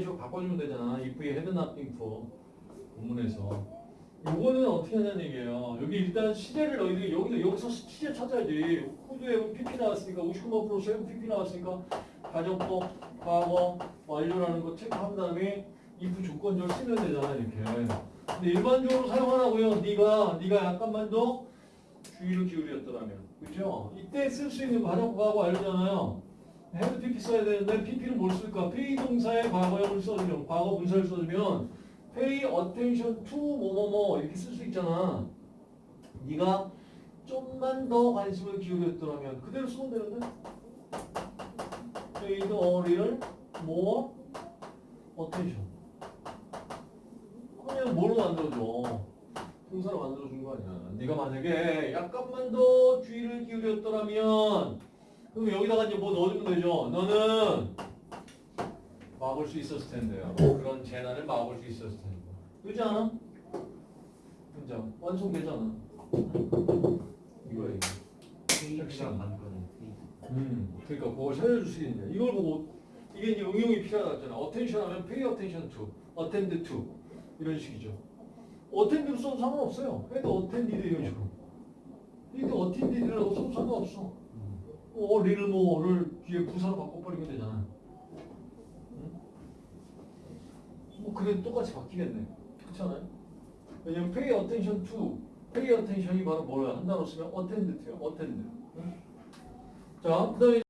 식으로 바꿔주면 되잖아. if we had nothing for 본문에서. 이거는 어떻게 하냐는 얘기예요. 여기 일단 시제를 너희들이 여기서 여기서 시제 찾아야지. 코드에 PP 나왔으니까 59% 세븐 PP 나왔으니까 가정법, 과거, 완료라는 거 체크한 다음에 if 조건절 쓰면 되잖아 이렇게. 근데 일반적으로 사용하라고요. 네가 네가 약간만 더 주의를 기울였더라면, 그죠? 이때 쓸 수 있는 가정법하고 알잖아요. had PP 써야 되는데 PP는 뭘 쓸까? pay 동사의 과거형을 써주면 과거 분사를 써주면 pay attention 뭐뭐뭐 이렇게 쓸 수 있잖아. 네가 좀만 더 관심을 기울였더라면 그대로 쓰면 되는데 paid a little more attention 그러면 뭘로 만들어줘? 동사로 만들어준 거 아니야. 네가 만약에 약간만 더 주의를 기울였더라면 그럼 여기다가 이제 뭐 넣어주면 되죠. 너는 막을 수 있었을 텐데요. 그런 재난을 막을 수 있었을 텐데. 그렇지 않아? 문장 완성되잖아. 이거야 이거. 반거는 음, 그러니까 그걸 살려주시겠냐. 이걸 보고 이게 이제 응용이 필요하잖아. attention 하면 pay attention to, attend to 이런 식이죠. attend로 써도 상관없어요. 해도 attended 이런 식으로. 이게 attended라고 써도 상관없어. 어, 리를 뭐를 뒤에 부사로 바꿔버리면 되잖아. 응? 뭐 그래도 똑같이 바뀌겠네. 그렇잖아요. 왜냐면 pay attention to, pay attention이 바로 뭐야? 한 단어 쓰면 attend to요. attend. 응? 자, 그 다음에